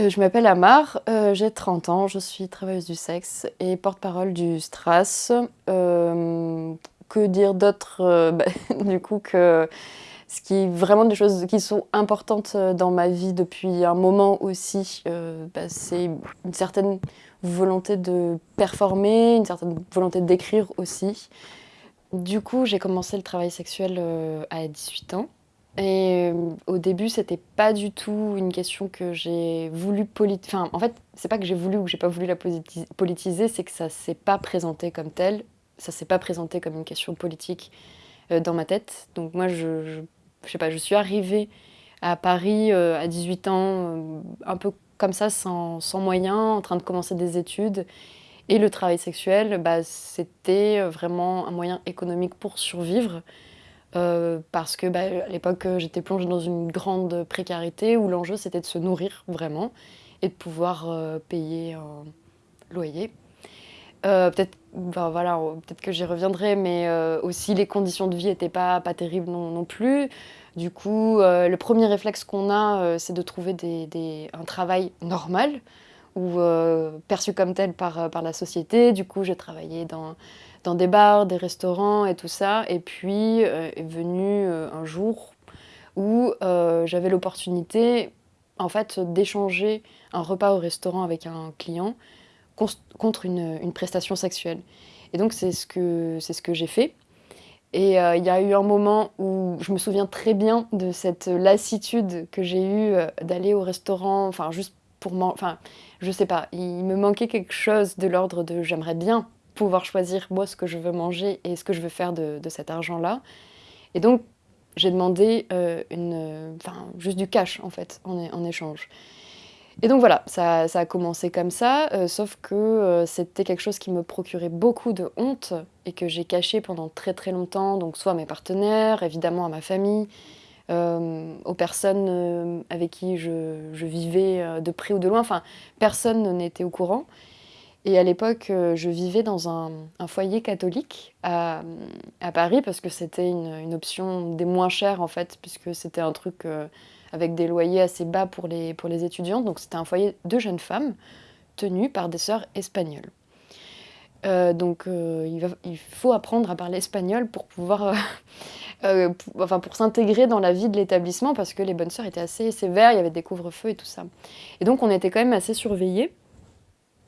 Euh, je m'appelle Amar, euh, j'ai 30 ans, je suis travailleuse du sexe et porte-parole du STRAS. Euh, que dire d'autre bah, Du coup, que ce qui est vraiment des choses qui sont importantes dans ma vie depuis un moment aussi, bah, c'est une certaine volonté de performer, une certaine volonté d'écrire aussi. Du coup, j'ai commencé le travail sexuel à 18 ans. Et euh, au début, c'était pas du tout une question que j'ai voulu politiser. Enfin, en fait, c'est pas que j'ai voulu ou que j'ai pas voulu la politiser, c'est que ça s'est pas présenté comme tel. Ça s'est pas présenté comme une question politique euh, dans ma tête. Donc moi, je, je, sais pas, je suis arrivée à Paris euh, à 18 ans, un peu comme ça, sans, sans moyens, en train de commencer des études. Et le travail sexuel, bah, c'était vraiment un moyen économique pour survivre. Euh, parce que bah, à l'époque j'étais plongée dans une grande précarité où l'enjeu c'était de se nourrir vraiment et de pouvoir euh, payer un loyer. Euh, peut-être voilà, peut que j'y reviendrai, mais aussi les conditions de vie n'étaient pas, pas terribles non, plus. Du coup, le premier réflexe qu'on a, c'est de trouver un travail normal ou perçu comme tel par, par la société. Du coup, j'ai travaillé dans dans des bars, des restaurants et tout ça. Et puis euh, est venu euh, un jour où euh, j'avais l'opportunité en fait d'échanger un repas au restaurant avec un client contre une, prestation sexuelle. Et donc c'est ce que, ce que j'ai fait. Et il y a eu un moment où je me souviens très bien de cette lassitude que j'ai eue d'aller au restaurant, enfin juste pour moi, enfin je sais pas, il me manquait quelque chose de l'ordre de j'aimerais bien pouvoir choisir moi ce que je veux manger et ce que je veux faire de, cet argent-là. Et donc, j'ai demandé euh, une, enfin, juste du cash, en fait, en, en échange. Et donc voilà, ça, ça a commencé comme ça, euh, sauf que euh, c'était quelque chose qui me procurait beaucoup de honte et que j'ai caché pendant très très longtemps, donc soit à mes partenaires, évidemment à ma famille, aux personnes avec qui je, je, vivais de près ou de loin, enfin personne n'était au courant. Et à l'époque, euh, je vivais dans un, foyer catholique à, Paris parce que c'était une, option des moins chères en fait, puisque c'était un truc euh, avec des loyers assez bas pour les, pour les étudiants. Donc c'était un foyer de jeunes femmes tenues par des sœurs espagnoles. Euh, donc il, faut apprendre à parler espagnol pour pouvoir, enfin pour s'intégrer dans la vie de l'établissement parce que les bonnes sœurs étaient assez sévères, il y avait des couvre-feux et tout ça. Et donc on était quand même assez surveillés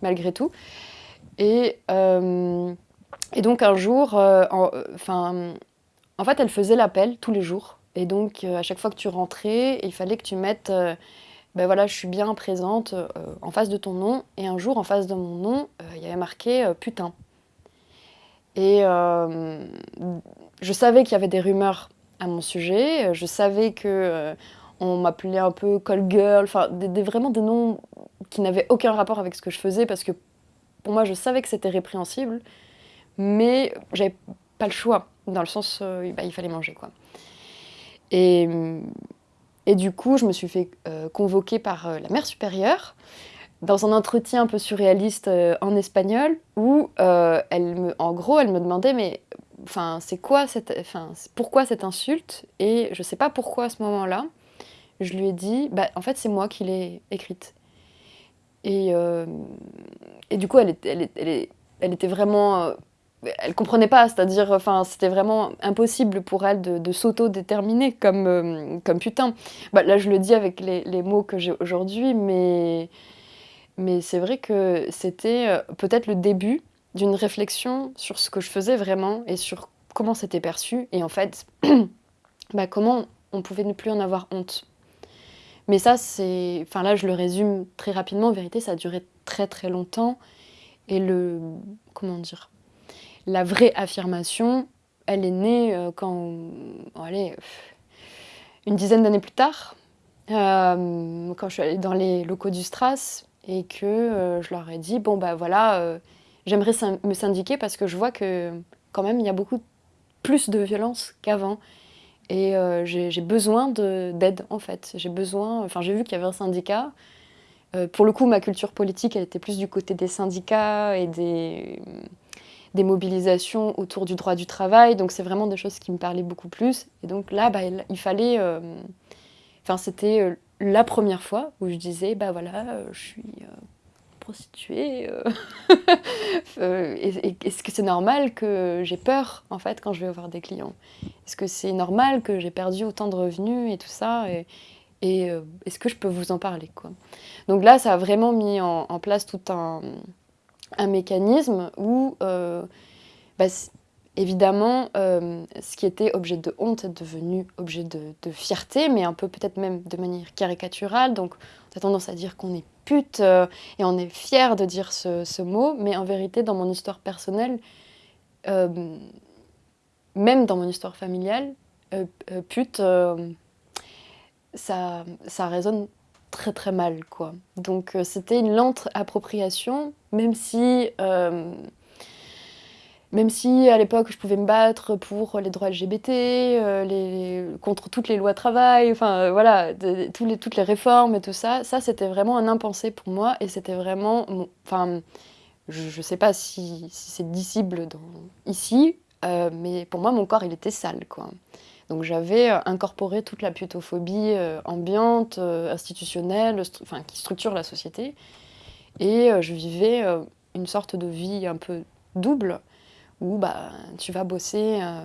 malgré tout. Et, euh, et donc un jour, euh, enfin, en, fait, elle faisait l'appel tous les jours. Et donc, euh, à chaque fois que tu rentrais, il fallait que tu mettes, ben voilà, je suis bien présente en face de ton nom. Et un jour, en face de mon nom, il y avait marqué putain. Et je savais qu'il y avait des rumeurs à mon sujet. Je savais que on m'appelait un peu call girl, enfin des, vraiment des noms qui n'avaient aucun rapport avec ce que je faisais parce que pour moi je savais que c'était répréhensible, mais j'avais pas le choix, dans le sens euh, bah, il fallait manger quoi. Et, et, du coup je me suis fait euh, convoquer par euh, la mère supérieure dans un entretien un peu surréaliste en espagnol où elle me, en gros elle me demandait mais enfin c'est quoi cette, enfin pourquoi cette insulte? Et je sais pas pourquoi à ce moment-là je lui ai dit, bah, en fait, c'est moi qui l'ai écrite. Et, euh, et, du coup, elle, elle, elle, était vraiment... Euh, elle comprenait pas, c'est-à-dire, enfin, c'était vraiment impossible pour elle de, s'auto-déterminer comme, euh, comme putain. Bah, là, je le dis avec les, les mots que j'ai aujourd'hui, mais, mais c'est vrai que c'était peut-être le début d'une réflexion sur ce que je faisais vraiment et sur comment c'était perçu. Et en fait, bah, comment on pouvait ne plus en avoir honte. Mais ça, c'est... Enfin là, je le résume très rapidement. En vérité, ça a duré très très longtemps. Et le... Comment dire La vraie affirmation, elle est née euh, quand... allez, une dizaine d'années plus tard, euh, quand je suis allée dans les locaux du Stras et que euh, je leur ai dit, bon bah voilà, j'aimerais me syndiquer parce que je vois que quand même il y a beaucoup plus de violence qu'avant et euh, j'ai besoin d'aide, en fait. J'ai besoin... Enfin, j'ai vu qu'il y avait un syndicat. Euh, pour le coup, ma culture politique, elle était plus du côté des syndicats et des, des mobilisations autour du droit du travail. Donc, c'est vraiment des choses qui me parlaient beaucoup plus. Et donc là, bah, il, fallait... Euh, enfin, c'était la première fois où je disais, bah voilà, je suis prostituée. Est-ce que c'est normal que j'ai peur, en fait, quand je vais voir des clients? Est-ce que c'est normal que j'ai perdu autant de revenus et tout ça? Et, est-ce que je peux vous en parler Donc là, ça a vraiment mis en, place tout un, mécanisme où, bah, évidemment, ce qui était objet de honte est devenu objet de, fierté, mais un peu peut-être même de manière caricaturale. Donc, on a tendance à dire qu'on est pute euh, et on est fier de dire ce, mot, mais en vérité, dans mon histoire personnelle, euh, même dans mon histoire familiale, euh, pute, ça, ça résonne très très mal, quoi. Donc c'était une lente appropriation, même si même si à l'époque je pouvais me battre pour les droits LGBT, euh, contre toutes les lois travail, enfin euh, voilà, les, toutes les réformes et tout ça, ça c'était vraiment un impensé pour moi et c'était vraiment, enfin, je ne sais pas si, c'est dissible ici, euh, mais pour moi mon corps il était sale quoi. Donc j'avais incorporé toute la putophobie ambiante, institutionnelle, enfin qui structure la société, et je vivais une sorte de vie un peu double où bah, tu vas bosser euh,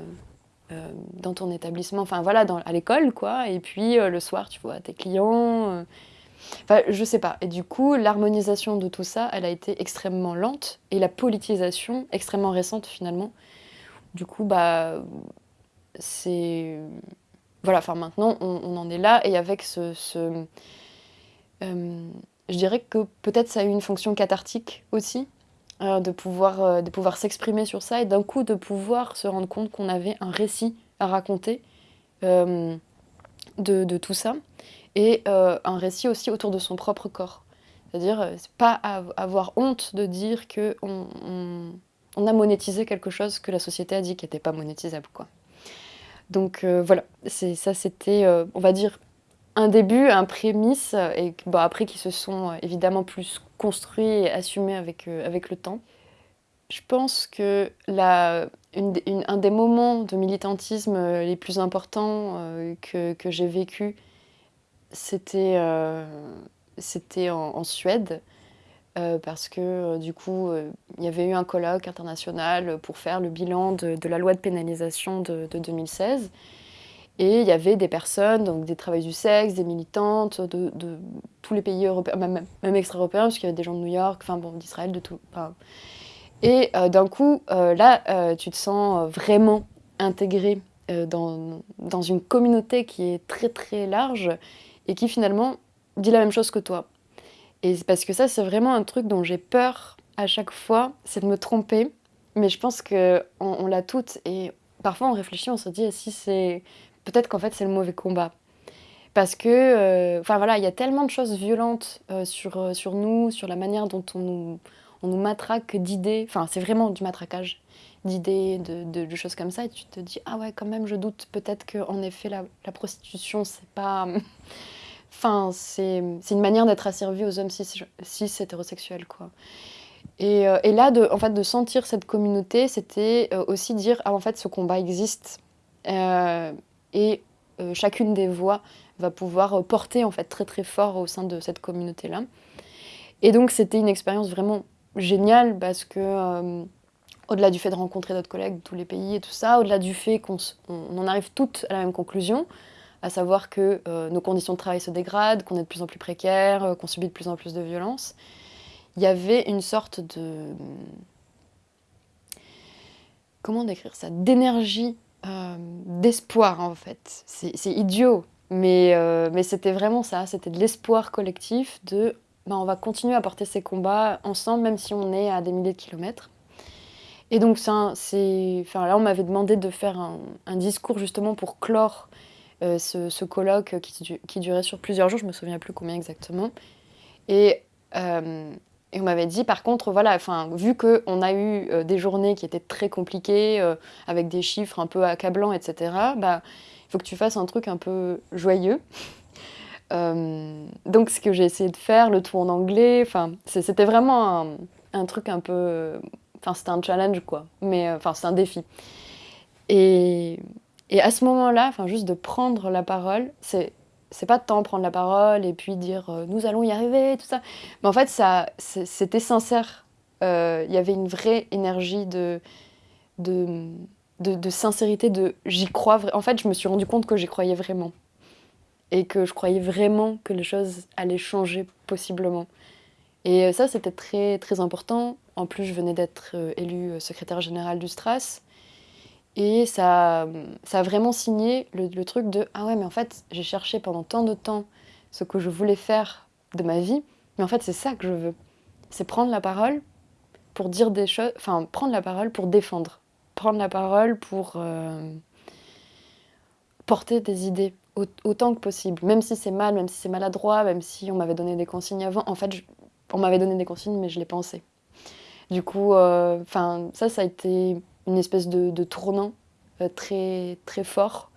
euh, dans ton établissement, enfin voilà, à l'école, quoi, et puis euh, le soir, tu vois tes clients. Enfin, je sais pas. Et du coup, l'harmonisation de tout ça, elle a été extrêmement lente, et la politisation extrêmement récente, finalement. Du coup, bah, c'est... Voilà, enfin maintenant, on, en est là, et avec ce je dirais que peut-être ça a eu une fonction cathartique aussi, euh, de pouvoir, euh, pouvoir s'exprimer sur ça et d'un coup de pouvoir se rendre compte qu'on avait un récit à raconter euh, de, de, tout ça et un récit aussi autour de son propre corps. C'est-à-dire, c'est pas avoir honte de dire qu'on on, on, a monétisé quelque chose que la société a dit qui n'était pas monétisable. Quoi. Donc voilà, ça c'était, on va dire, un début, un prémisse, et bon, après qui se sont évidemment plus construits et assumés avec, euh, avec le temps. Je pense que un des moments de militantisme euh, les plus importants euh, que, que j'ai vécu, c'était en, Suède, parce que du coup, il y avait eu un colloque international pour faire le bilan de, de la loi de pénalisation de, de 2016. Et il y avait des personnes, donc des travailleuses du sexe, des militantes de, tous les pays européens, même, même extra-européens, parce qu'il y avait des gens de New York, enfin bon, d'Israël, de tout. et euh, d'un coup, euh, là, euh, tu te sens vraiment intégré dans, dans, une communauté qui est très très large et qui finalement dit la même chose que toi. Et parce que ça, c'est vraiment un truc dont j'ai peur à chaque fois, c'est de me tromper. Mais je pense qu'on on, l'a toutes et parfois on réfléchit, on se dit si c'est peut-être qu'en fait c'est le mauvais combat. Parce que, euh, enfin voilà, il y a tellement de choses violentes euh, sur, euh, sur nous, sur la manière dont on nous, on nous matraque d'idées, enfin c'est vraiment du matraquage d'idées, de, de, choses comme ça, et tu te dis, ah ouais, quand même, je doute peut-être qu'en effet, la, prostitution, c'est pas... enfin, c'est une manière d'être asservi aux hommes cis, cis hétérosexuels, quoi. Et, et, là, de, en fait, de sentir cette communauté, c'était aussi dire, ah en fait, ce combat existe. Et chacune des voix va pouvoir euh, porter en fait très très fort au sein de cette communauté-là. Et donc c'était une expérience vraiment géniale parce que euh, au-delà du fait de rencontrer d'autres collègues de tous les pays et tout ça, au-delà du fait qu'on en arrive toutes à la même conclusion, à savoir que euh, nos conditions de travail se dégradent, qu'on est de plus en plus précaires, qu'on subit de plus en plus de violence, il y avait une sorte de... Comment décrire ça? D'énergie, d'espoir en fait. C'est idiot, mais, euh, mais c'était vraiment ça, c'était de l'espoir collectif de ben, on va continuer à porter ces combats ensemble, même si on est à des milliers de kilomètres. Et donc, ça, enfin, là, on m'avait demandé de faire un, discours justement pour clore euh, ce, ce, colloque qui, qui, durait sur plusieurs jours, je me souviens plus combien exactement. Et, euh, et on m'avait dit, par contre, voilà, enfin, vu qu'on a eu des journées qui étaient très compliquées, avec des chiffres un peu accablants, etc., bah, il faut que tu fasses un truc un peu joyeux. Euh, donc ce que j'ai essayé de faire, le tout en anglais, enfin c'était vraiment un, truc un peu, enfin c'était un challenge quoi, mais euh, enfin c'est un défi. Et, et, à ce moment-là, enfin juste de prendre la parole, c'est c'est pas tant prendre la parole et puis dire euh, nous allons y arriver, tout ça. Mais en fait, ça, c'était sincère. Euh, il y avait une vraie énergie de, de, de, sincérité, de j'y crois. En fait, je me suis rendu compte que j'y croyais vraiment. Et que je croyais vraiment que les choses allaient changer possiblement. Et euh, ça, c'était très, très important. En plus, je venais d'être élue secrétaire générale du STRAS. Et ça, ça a vraiment signé le, truc de Ah ouais, mais en fait, j'ai cherché pendant tant de temps ce que je voulais faire de ma vie, mais en fait, c'est ça que je veux. C'est prendre la parole pour dire des choses, enfin, prendre la parole pour défendre, prendre la parole pour euh, porter des idées autant que possible, même si c'est mal, même si c'est maladroit, même si on m'avait donné des consignes avant. En fait, on m'avait donné des consignes, mais je l'ai pensé. Du coup, euh, ça, ça a été une espèce de, tournant euh, très, très fort.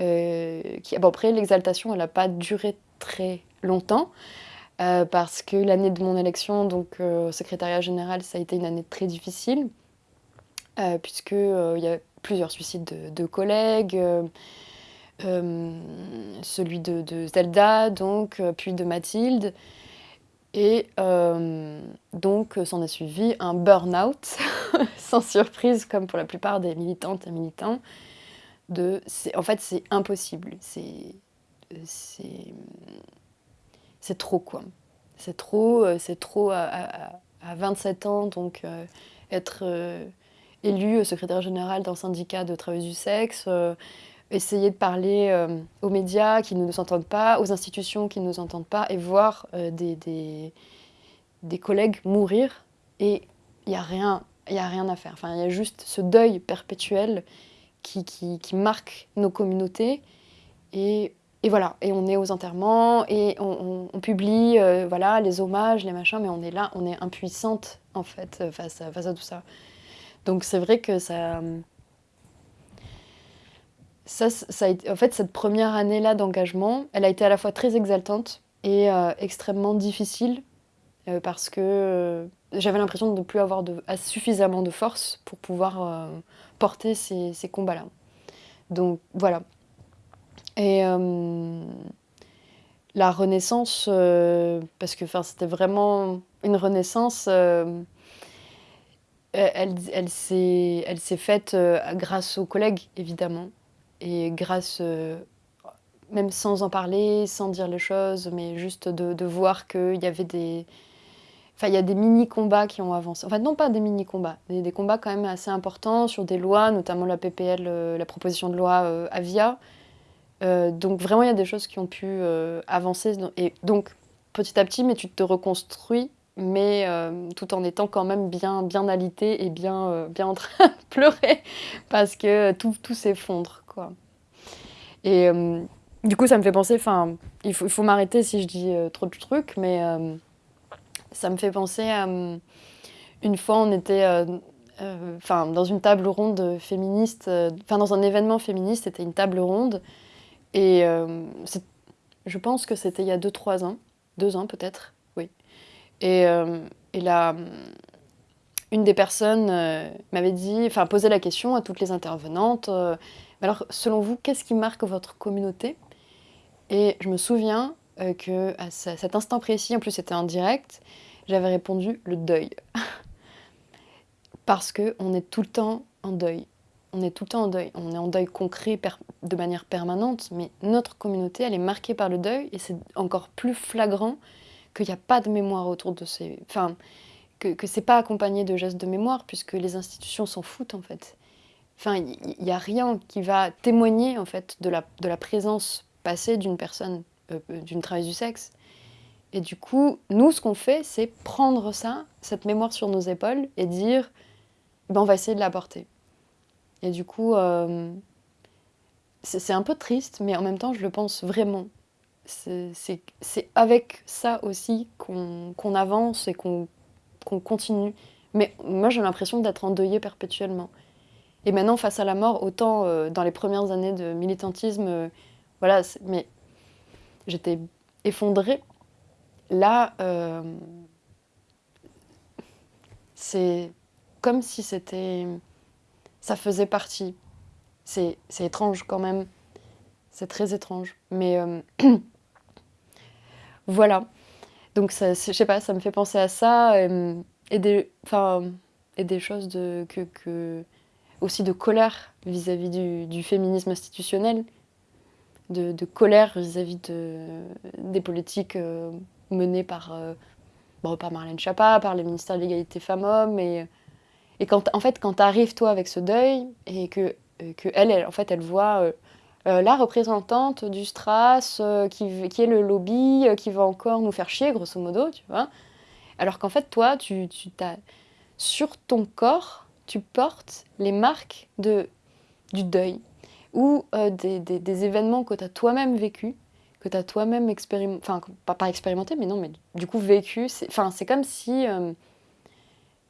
Euh, qui, après, l'exaltation, elle n'a pas duré très longtemps. Euh, parce que l'année de mon élection, donc au secrétariat général, ça a été une année très difficile, puisqu'il y a plusieurs suicides de, collègues, celui de, de, Zelda, donc, puis de Mathilde, et euh, donc, s'en est suivi un burn-out, sans surprise, comme pour la plupart des militantes et militants. De, en fait, c'est impossible. C'est trop, quoi. C'est trop, euh, c'est trop à, à, 27 ans, donc euh, être élu secrétaire général d'un syndicat de travail du sexe, essayer de parler euh, aux médias qui ne nous entendent pas, aux institutions qui ne nous entendent pas, et voir euh, des, des, collègues mourir, et il n'y a, rien, a rien à faire. Enfin, il y a juste ce deuil perpétuel qui, qui, marque nos communautés, et, et, voilà, et on est aux enterrements, et on, on, publie euh, voilà, les hommages, les machins, mais on est là, on est impuissante, en fait, face à, face à tout ça. Donc c'est vrai que ça ça, ça a en fait, cette première année-là d'engagement, elle a été à la fois très exaltante et euh, extrêmement difficile euh, parce que euh, j'avais l'impression de ne plus avoir de, suffisamment de force pour pouvoir porter ces, ces combats-là. Donc voilà. Et la renaissance, parce que c'était vraiment une renaissance, elle, elle s'est faite grâce aux collègues, évidemment. Et grâce, euh, même sans en parler, sans dire les choses, mais juste de, voir qu'il y avait des... Enfin, il y a des mini-combats qui ont avancé. Enfin, non pas des mini-combats, des, des, combats quand même assez importants sur des lois, notamment la PPL, euh, la proposition de loi euh, Avia. donc vraiment, il y a des choses qui ont pu avancer. Et donc, petit à petit, mais tu te reconstruis, mais tout en étant quand même bien, bien alité et bien, bien en train de pleurer, parce que tout, tout s'effondre. Et euh, du coup, ça me fait penser, enfin, il faut, faut m'arrêter si je dis euh, trop de trucs, mais euh, ça me fait penser à une fois, on était enfin dans une table ronde féministe, enfin dans un événement féministe, c'était une table ronde, et je pense que c'était il y a 2-3 ans, 2 ans peut-être, oui. Et, et là, une des personnes m'avait dit, enfin posé la question à toutes les intervenantes, alors, selon vous, qu'est-ce qui marque votre communauté? Et je me souviens euh, que à cet instant précis, en plus c'était en direct, j'avais répondu le deuil. Parce qu'on est tout le temps en deuil. On est tout le temps en deuil. On est en deuil concret de manière permanente, mais notre communauté, elle est marquée par le deuil et c'est encore plus flagrant qu'il n'y a pas de mémoire autour de ces... Enfin, que, que c'est pas accompagné de gestes de mémoire puisque les institutions s'en foutent en fait. Enfin, il n'y a rien qui va témoigner en fait de la, présence passée d'une personne, euh, euh, d'une travailleuse du sexe. Et du coup, nous, ce qu'on fait, c'est prendre ça, cette mémoire sur nos épaules, et dire, ben, on va essayer de la porter. Et du coup, euh, c'est un peu triste, mais en même temps, je le pense vraiment. C'est avec ça aussi qu'on avance et qu'on continue. Mais moi, j'ai l'impression d'être endeuillée perpétuellement. Et maintenant, face à la mort, autant euh, dans les premières années de militantisme, euh, voilà, mais j'étais effondrée. Là, euh, c'est comme si c'était. Ça faisait partie. C'est étrange quand même. c'est très étrange. Mais voilà. Donc, je sais pas, ça me fait penser à ça. et, des, et des choses de, que, aussi de colère vis-à-vis du, féminisme institutionnel, de, colère vis-à-vis de, des politiques menées par, par Marlène Schiappa, par le ministère de l'égalité femmes-hommes. Et, et quand, en fait, quand tu arrives, toi, avec ce deuil, et que, que elle, en fait, elle voit euh, la représentante du Stras euh, qui, qui, est le lobby, euh, qui va encore nous faire chier, grosso modo, tu vois. Alors qu'en fait, toi, tu, tu sur ton corps, tu portes les marques de, du deuil ou des, des, événements que tu as toi-même vécu, que tu as toi-même expérimenté, enfin, pas, pas, expérimenté, mais non, mais du coup vécu. Enfin, c'est comme si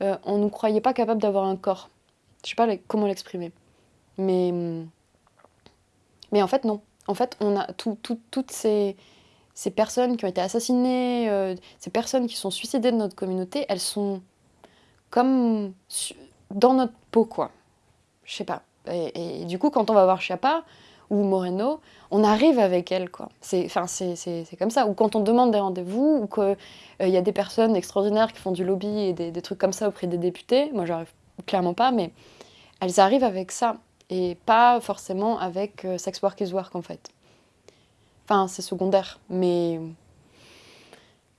on ne nous croyait pas capable d'avoir un corps. Je sais pas comment l'exprimer. Mais hum, mais en fait, non. En fait, on a toutes ces, ces, personnes qui ont été assassinées, euh, ces personnes qui sont suicidées de notre communauté, elles sont comme dans notre peau, quoi. Je sais pas. Et, du coup, quand on va voir Chiappa ou Moreno, on arrive avec elles, quoi. C'est comme ça. Ou quand on demande des rendez-vous, ou qu'il euh, y a des personnes extraordinaires qui font du lobby et des, trucs comme ça auprès des députés, moi j'arrive clairement pas, mais elles arrivent avec ça et pas forcément avec euh, Sex Work is Work en fait. Enfin, c'est secondaire, mais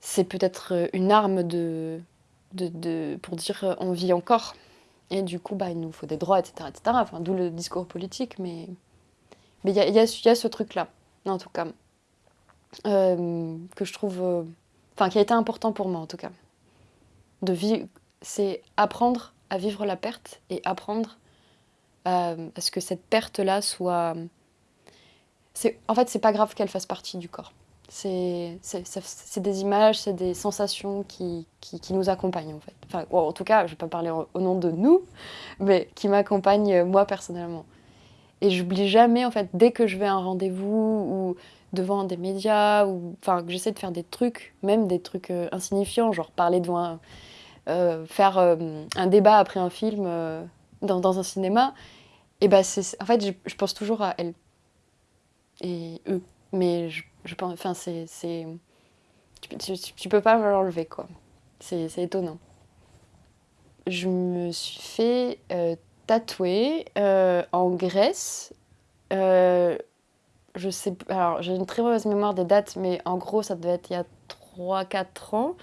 c'est peut-être euh, une arme de, de, pour dire euh, on vit encore. Et du coup, bah, il nous faut des droits, etc. etc. Enfin, D'où le discours politique, mais il y, a, y, a, ce truc-là, en tout cas, que je trouve... Enfin, qui a été important pour moi, en tout cas. De c'est apprendre à vivre la perte et apprendre euh, à ce que cette perte-là soit... En fait, c'est pas grave qu'elle fasse partie du corps. C'est des images, c'est des sensations qui, qui, nous accompagnent en fait. Enfin, en tout cas, je vais pas parler au nom de nous, mais qui m'accompagnent euh, moi personnellement. Et j'oublie jamais en fait, dès que je vais à un rendez-vous ou devant des médias, ou enfin que j'essaie de faire des trucs, même des trucs euh, insignifiants, genre parler devant un, faire un débat après un film dans, un cinéma, et c'est, en fait, je, pense toujours à elle et eux. Mais je pense, enfin, c'est, c'est tu, tu, peux pas me l'enlever, quoi. C'est, étonnant. Je me suis fait euh, tatouer euh, en Grèce. Euh, je sais, alors j'ai une très mauvaise mémoire des dates, mais en gros, ça devait être il y a 3-4 ans.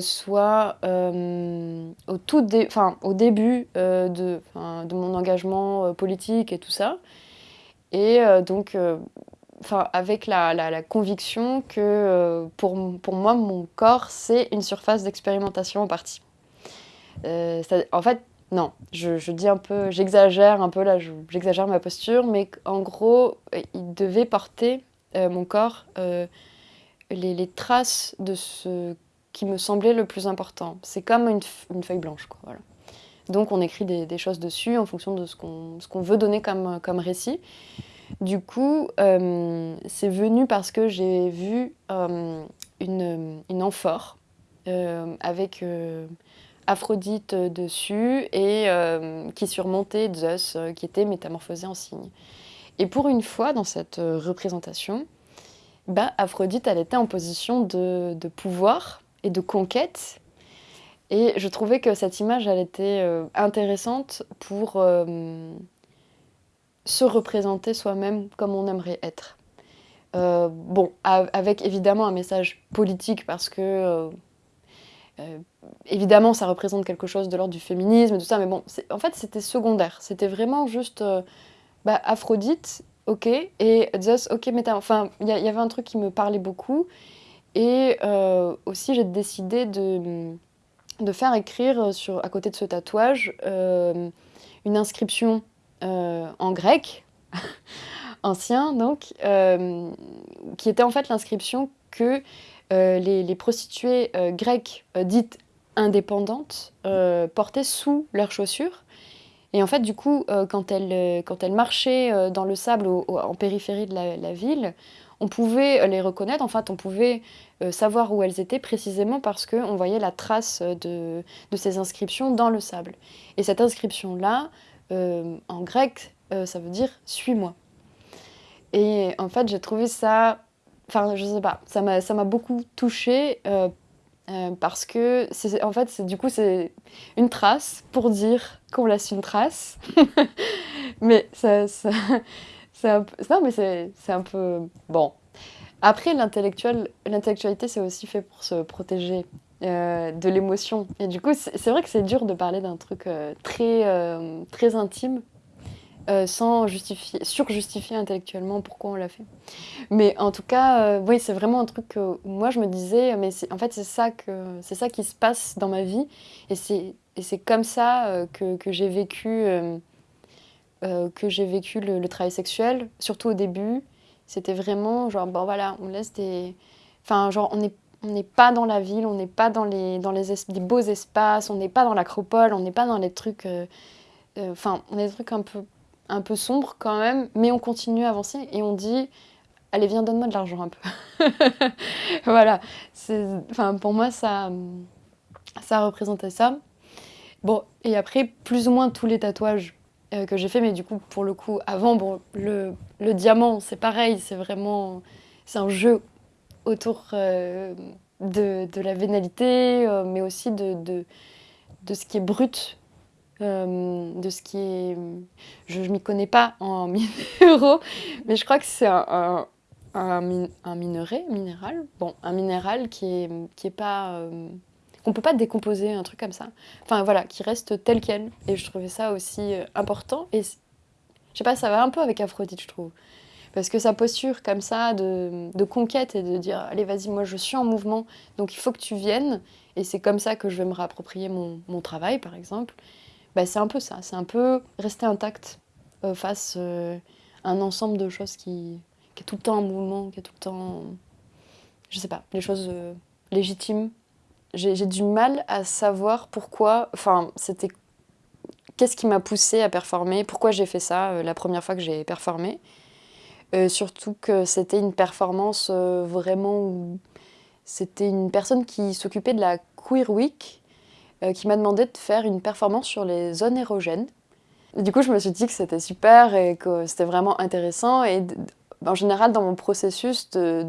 Soit au, tout au début euh, de, de, mon engagement politique et tout ça. Et donc, avec la, la, conviction que pour, pour, moi, mon corps, c'est une surface d'expérimentation en partie. en fait, non, je, je, dis un peu, j'exagère un peu là, j'exagère ma posture, mais en gros, il devait porter, mon corps, les, les, traces de ce qui me semblait le plus important. C'est comme une, feuille blanche. Quoi, voilà. Donc on écrit des, choses dessus en fonction de ce qu'on veut donner comme, comme récit. Du coup, euh, c'est venu parce que j'ai vu euh, une, amphore euh, avec Aphrodite dessus et qui surmontait Zeus, qui était métamorphosé en cygne. Et pour une fois, dans cette représentation, bah, Aphrodite, elle était en position de, pouvoir et de conquête. Et je trouvais que cette image, elle était intéressante pour se représenter soi-même comme on aimerait être. Euh, bon, avec évidemment un message politique parce que évidemment ça représente quelque chose de l'ordre du féminisme et tout ça, mais bon, en fait c'était secondaire. C'était vraiment juste bah, Aphrodite, ok, et Zeus, ok, mais enfin, il y, avait un truc qui me parlait beaucoup. Et euh, aussi, j'ai décidé de, de, faire écrire sur, à côté de ce tatouage euh, une inscription euh, en grec, ancien donc, qui était en fait l'inscription que les, les, prostituées grecques dites indépendantes portaient sous leurs chaussures. Et en fait, du coup, quand, elles, quand elles marchaient dans le sable en périphérie de la, la ville, on pouvait les reconnaître, en fait, on pouvait euh, savoir où elles étaient précisément parce qu'on voyait la trace de, ces inscriptions dans le sable. Et cette inscription-là, euh, en grec, euh, ça veut dire « suis-moi ». Et en fait, j'ai trouvé ça... Enfin, je sais pas, ça m'a beaucoup touchée euh, euh, parce que, en fait, du coup, c'est une trace pour dire qu'on laisse une trace. mais ça... ça peu, non, mais c'est un peu... Bon. Après, l'intellectualité, c'est aussi fait pour se protéger euh, de l'émotion. Et du coup, c'est vrai que c'est dur de parler d'un truc euh, très, euh, très intime sans justifier, surjustifier intellectuellement pourquoi on l'a fait. Mais en tout cas, oui, c'est vraiment un truc que moi je me disais, mais en fait c'est ça, ça qui se passe dans ma vie et c'est comme ça que, que j'ai vécu, que vécu le, le, travail sexuel, surtout au début. C'était vraiment genre, bon voilà, on laisse des... Enfin, genre, on est on n'est pas dans la ville, on n'est pas dans les, dans les, beaux espaces, on n'est pas dans l'acropole, on n'est pas dans les trucs... Euh, euh, enfin, on est des trucs un peu, un peu sombres quand même, mais on continue à avancer et on dit « Allez, viens, donne-moi de l'argent un peu. » Voilà. Pour moi, ça, ça représentait ça. Bon, et après, plus ou moins tous les tatouages euh, que j'ai fait, mais du coup, pour le coup, avant, bon, le diamant, c'est pareil, c'est vraiment... C'est un jeu autour euh, de, la vénalité, euh, mais aussi de, de, ce qui est brut, euh, de ce qui est... Je ne m'y connais pas en minéraux, mais je crois que c'est un, un, minerai, minéral, bon, un minéral qui est, qui est pas... qu'on peut pas décomposer, un truc comme ça. Enfin voilà, qui reste tel quel. Et je trouvais ça aussi important. Et je sais pas, ça va un peu avec Aphrodite, je trouve. Parce que sa posture comme ça de, conquête et de dire « allez vas-y, moi je suis en mouvement, donc il faut que tu viennes » et c'est comme ça que je vais me réapproprier mon, travail par exemple, bah, c'est un peu ça, c'est un peu rester intact euh, face euh, à un ensemble de choses qui, est tout le temps en mouvement, qui est tout le temps, je sais pas, des choses euh, légitimes. J'ai du mal à savoir pourquoi, enfin c'était qu'est-ce qui m'a poussé à performer, pourquoi j'ai fait ça la première fois que j'ai performé. Euh, surtout que c'était une performance euh, vraiment c'était une personne qui s'occupait de la Queer Week euh, qui m'a demandé de faire une performance sur les zones érogènes. du coup, je me suis dit que c'était super et que c'était vraiment intéressant. Et en général, dans mon processus de,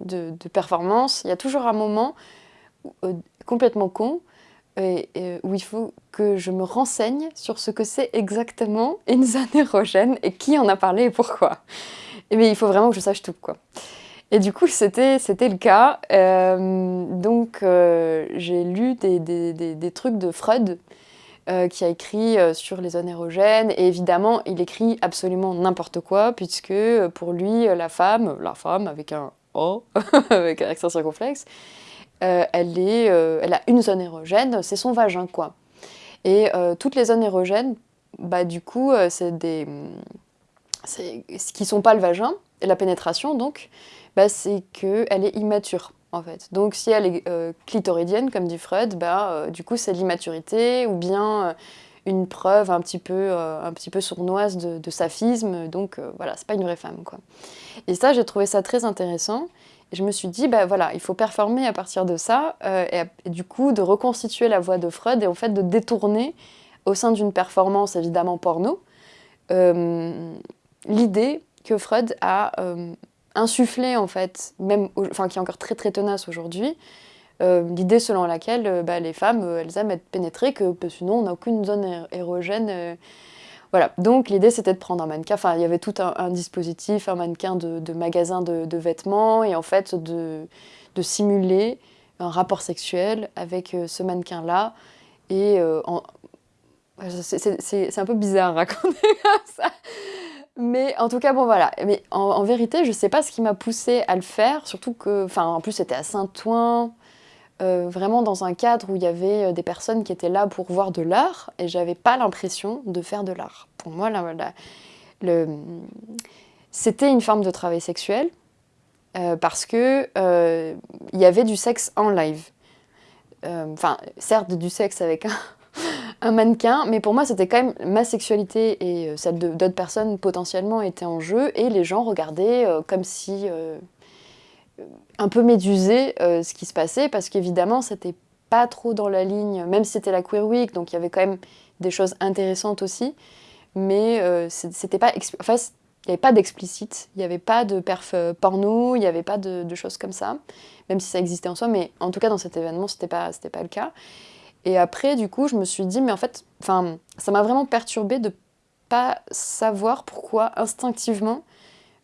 de, performance, il y a toujours un moment complètement con où il faut que je me renseigne sur ce que c'est exactement une zone érogène et qui en a parlé et pourquoi. Mais il faut vraiment que je sache tout, quoi. Et du coup, c'était le cas. Euh, donc, euh, j'ai lu des, trucs de Freud, euh, qui a écrit sur les zones érogènes. Et évidemment, il écrit absolument n'importe quoi, puisque pour lui, la femme, la femme avec un O, avec un accent circonflexe, elle, est, elle a une zone érogène, c'est son vagin, quoi. Et toutes les zones érogènes, bah, du coup, c'est des ce qui sont pas le vagin, et la pénétration donc, bah, c'est qu'elle est immature en fait. Donc si elle est euh, clitoridienne, comme dit Freud, bah, euh, du coup c'est l'immaturité, ou bien euh, une preuve un petit peu, un petit peu sournoise de, saphisme, donc voilà, c'est pas une vraie femme quoi. Et ça, j'ai trouvé ça très intéressant, je me suis dit, bah voilà, il faut performer à partir de ça, et, et, du coup de reconstituer la voix de Freud, et en fait de détourner, au sein d'une performance évidemment porno, l'idée que Freud a euh, insufflée, en fait, même, enfin, qui est encore très très tenace aujourd'hui, euh, l'idée selon laquelle euh, bah, les femmes, elles aiment être pénétrées, que sinon on n'a aucune zone érogène. Voilà, donc l'idée c'était de prendre un mannequin, enfin il y avait tout un, dispositif, un mannequin de, magasin de, vêtements, et en fait de, simuler un rapport sexuel avec ce mannequin-là, et c'est un peu bizarre à raconter ça, mais en tout cas, bon voilà. Mais en, vérité, je sais pas ce qui m'a poussé à le faire, surtout que, enfin, en plus c'était à Saint-Ouen, euh, vraiment dans un cadre où il y avait euh, des personnes qui étaient là pour voir de l'art, et j'avais pas l'impression de faire de l'art. Pour moi, c'était une forme de travail sexuel, euh, parce que y avait du sexe en live. Enfin, certes, du sexe avec un, mannequin, mais pour moi c'était quand même ma sexualité et celle d'autres personnes potentiellement étaient en jeu et les gens regardaient comme si un peu médusés ce qui se passait parce qu'évidemment c'était pas trop dans la ligne, même si c'était la Queer Week donc il y avait quand même des choses intéressantes aussi, mais c'était pas... Enfin, il n'y avait pas d'explicite, il n'y avait pas de perf porno, il n'y avait pas de, choses comme ça, même si ça existait en soi, mais en tout cas dans cet événement, c'était pas, pas le cas. Et après, du coup, je me suis dit, mais en fait, ça m'a vraiment perturbée de pas savoir pourquoi instinctivement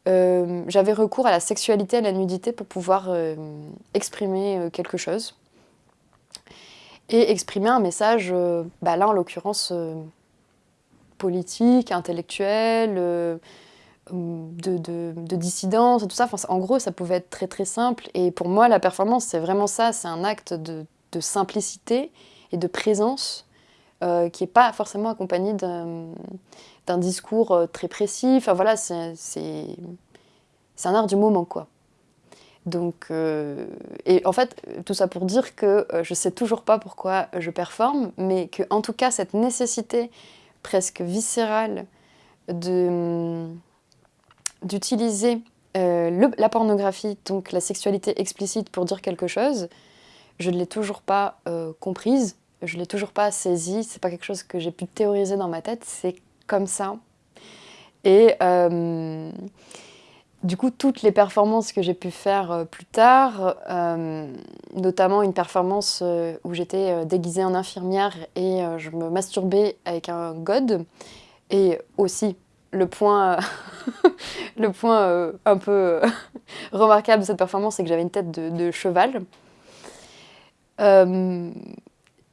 euh, j'avais recours à la sexualité, à la nudité pour pouvoir euh, exprimer euh, quelque chose. Et exprimer un message, bah là en l'occurrence, politique, intellectuel, de, de, de, dissidence, tout ça. En gros, ça pouvait être très très simple. Et pour moi, la performance, c'est vraiment ça. C'est un acte de, de, simplicité et de présence qui n'est pas forcément accompagné d'un d'un discours euh, très précis. Enfin voilà, c'est un art du moment, quoi. Donc, euh, et en fait, tout ça pour dire que euh, je sais toujours pas pourquoi je performe, mais que en tout cas, cette nécessité presque viscérale d'utiliser la pornographie, donc la sexualité explicite pour dire quelque chose, je ne l'ai toujours pas comprise, je ne l'ai toujours pas saisie, c'est pas quelque chose que j'ai pu théoriser dans ma tête, c'est comme ça. Et euh, du coup, toutes les performances que j'ai pu faire euh, plus tard, euh, notamment une performance où j'étais déguisée en infirmière et je me masturbais avec un god, et aussi le point, le point un peu remarquable de cette performance, c'est que j'avais une tête de, de cheval.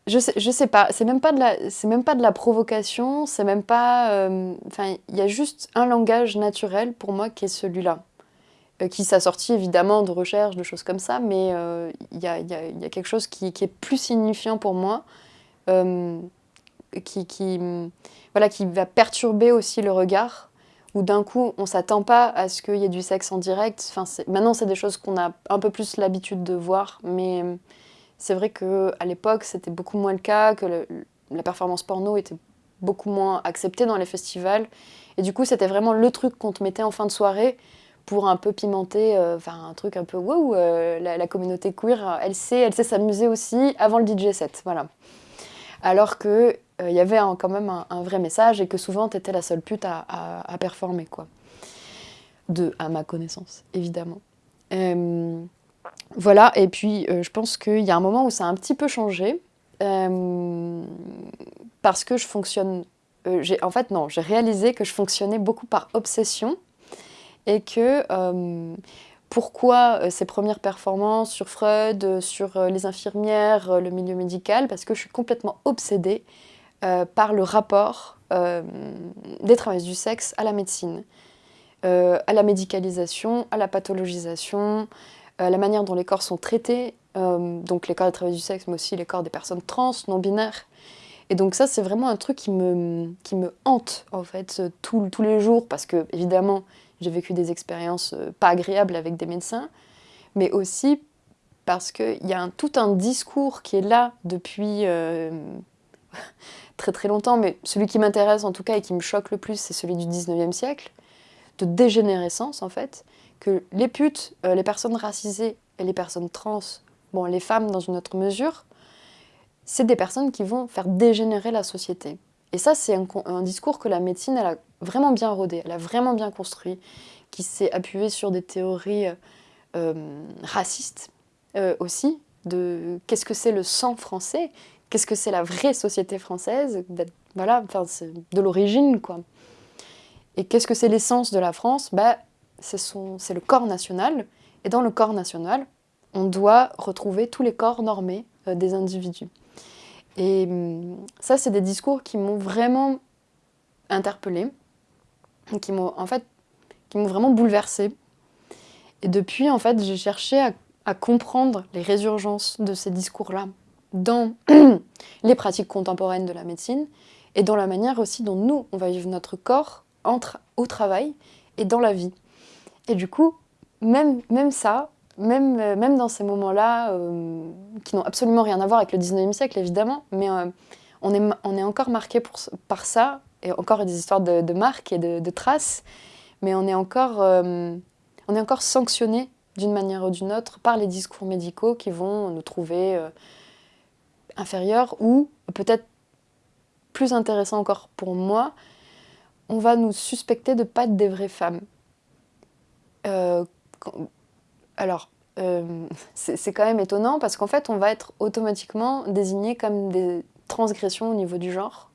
Je sais, je sais pas, c'est même, pas de la, même pas de la provocation, c'est même pas... Euh, enfin, il y a juste un langage naturel pour moi qui est celui-là. Euh, qui s'assortit évidemment de recherches, de choses comme ça, mais euh, il y, a, y, y, a, quelque chose qui, est plus signifiant pour moi, qui, qui, voilà, qui va perturber aussi le regard, où d'un coup on s'attend pas à ce qu'il y ait du sexe en direct. Enfin, maintenant c'est des choses qu'on a un peu plus l'habitude de voir, mais c'est vrai qu'à l'époque, c'était beaucoup moins le cas, que la performance porno était beaucoup moins acceptée dans les festivals. Et du coup, c'était vraiment le truc qu'on te mettait en fin de soirée pour un peu pimenter, euh, enfin un truc un peu wow, euh, la, communauté queer, elle sait, elle sait s'amuser aussi avant le DJ set, voilà. Alors que il euh, y avait quand même un, vrai message et que souvent tu étais la seule pute à, performer, quoi. De, à ma connaissance, évidemment. Voilà, et puis euh, je pense qu'il y a un moment où ça a un petit peu changé, euh, parce que je fonctionne... Euh, en fait, non, j'ai réalisé que je fonctionnais beaucoup par obsession, et que pourquoi ces premières performances sur Freud, sur les infirmières, le milieu médical, parce que je suis complètement obsédée par le rapport des travailleurs du sexe à la médecine, à la médicalisation, à la pathologisation, euh, la manière dont les corps sont traités, euh, donc les corps des travailleurs du sexe, mais aussi les corps des personnes trans, non-binaires. Et donc ça, c'est vraiment un truc qui me, qui me hante, en fait, tous les jours, parce que, évidemment, j'ai vécu des expériences euh, pas agréables avec des médecins, mais aussi parce qu'il y a un, tout un discours qui est là depuis très très longtemps, mais celui qui m'intéresse en tout cas et qui me choque le plus, c'est celui du 19e siècle, de dégénérescence en fait, que les putes, euh, les personnes racisées et les personnes trans, bon, les femmes dans une autre mesure, c'est des personnes qui vont faire dégénérer la société. Et ça, c'est un, discours que la médecine, elle a vraiment bien rodé, elle a vraiment bien construit, qui s'est appuyé sur des théories euh, racistes euh, aussi, de qu'est-ce que c'est le sang français, qu'est-ce que c'est la vraie société française, voilà, enfin, de l'origine, quoi. Et qu'est-ce que c'est l'essence de la France? Bah, c'est le corps national, et dans le corps national, on doit retrouver tous les corps normés euh, des individus. Et hum, ça, c'est des discours qui m'ont vraiment interpellée, qui m'ont en fait, qui m'ont vraiment bouleversée. Et depuis, en fait, j'ai cherché à, à, comprendre les résurgences de ces discours-là dans les pratiques contemporaines de la médecine et dans la manière aussi dont nous, on va vivre notre corps entre, au travail et dans la vie. Et du coup, même, même ça, même, euh, même dans ces moments-là, euh, qui n'ont absolument rien à voir avec le 19e siècle, évidemment, mais euh, on, est, on est encore marqué par ça, et encore des histoires de, marques et de, traces, mais on est encore, encore sanctionné d'une manière ou d'une autre par les discours médicaux qui vont nous trouver inférieurs ou peut-être plus intéressant encore pour moi, on va nous suspecter de pas être des vraies femmes. Euh, alors, euh, c'est quand même étonnant parce qu'en fait, on va être automatiquement désigné comme des transgressions au niveau du genre,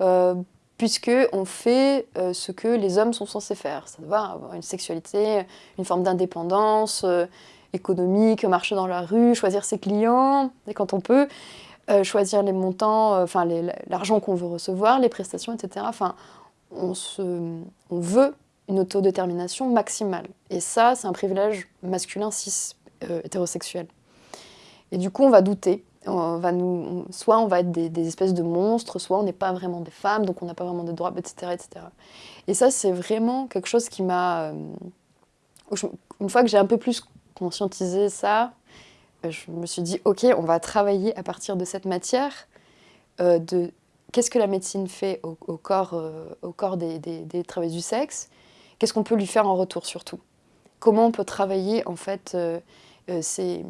euh, puisque on fait ce que les hommes sont censés faire, doit avoir une sexualité, une forme d'indépendance économique, marcher dans la rue, choisir ses clients, et quand on peut, choisir les montants, enfin l'argent qu'on veut recevoir, les prestations, etc. Enfin, on, se, on veut une autodétermination maximale. Et ça, c'est un privilège masculin cis euh, hétérosexuel. Et du coup, on va douter. On va nous, soit on va être des, espèces de monstres, soit on n'est pas vraiment des femmes, donc on n'a pas vraiment de droits, etc. etc. Et ça, c'est vraiment quelque chose qui m'a... Euh, une fois que j'ai un peu plus conscientisé ça, euh, je me suis dit, ok, on va travailler à partir de cette matière, de qu'est-ce que la médecine fait au, corps, au corps des, des, des travailleurs du sexe, qu'est-ce qu'on peut lui faire en retour surtout? Comment on peut travailler en fait euh, euh, ces,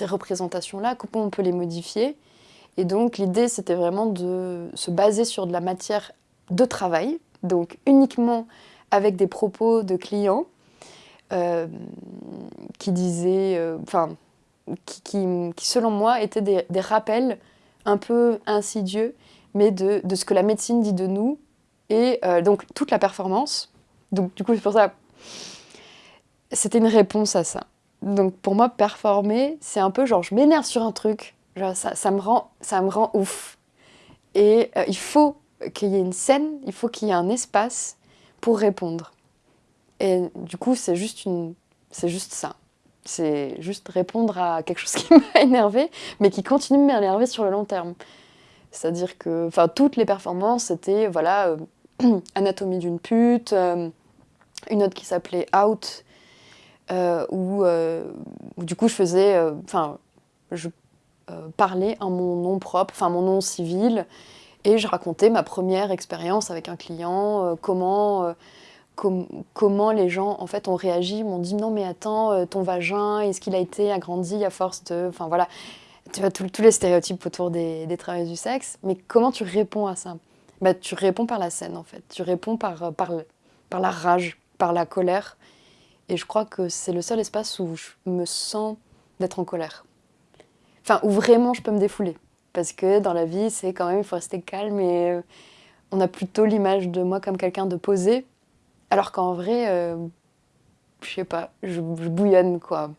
représentations-là, comment on peut les modifier? Et donc l'idée c'était vraiment de se baser sur de la matière de travail, donc uniquement avec des propos de clients euh, qui disaient, enfin, qui, selon moi étaient des, rappels un peu insidieux, mais de, de, ce que la médecine dit de nous, et donc toute la performance, donc du coup, c'est pour ça, c'était une réponse à ça. Donc pour moi, performer, c'est un peu genre, je m'énerve sur un truc, ça, ça, me rend, ça me rend ouf. Et euh, il faut qu'il y ait une scène, il faut qu'il y ait un espace pour répondre. Et du coup, c'est juste, une, juste ça. C'est juste répondre à quelque chose qui m'a énervé, mais qui continue de m'énerver sur le long terme. C'est-à-dire que, toutes les performances, c'était, voilà, euh, Anatomie d'une pute, euh, une autre qui s'appelait Out, euh, euh, où, du coup je faisais, enfin, je parlais en mon nom propre, enfin mon nom civil, et je racontais ma première expérience avec un client, comment, les gens en fait ont réagi, m'ont dit non mais attends, ton vagin, est-ce qu'il a été agrandi à force de, enfin voilà, tu vois tous les stéréotypes autour des, des travailleurs du sexe, mais comment tu réponds à ça? Bah, tu réponds par la scène en fait. Tu réponds euh, par la rage, par la colère. Et je crois que c'est le seul espace où je me sens d'être en colère. Enfin, où vraiment je peux me défouler. Parce que dans la vie, c'est quand même, il faut rester calme et euh, on a plutôt l'image de moi comme quelqu'un de posé. Alors qu'en vrai, euh, je sais pas, je, bouillonne quoi.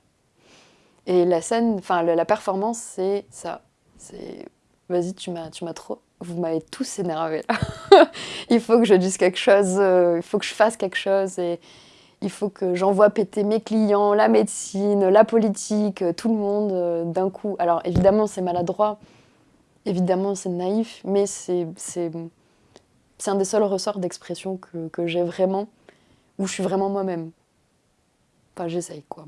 Et la scène, enfin la performance, c'est ça. C'est vas-y, tu m'as trop vous m'avez tous énervé il faut que je dise quelque chose, euh, il faut que je fasse quelque chose et il faut que j'envoie péter mes clients, la médecine, la politique, euh, tout le monde euh, d'un coup. Alors évidemment c'est maladroit, évidemment c'est naïf, mais c'est un des seuls ressorts d'expression que, que j'ai vraiment, où je suis vraiment moi-même. Enfin j'essaye quoi.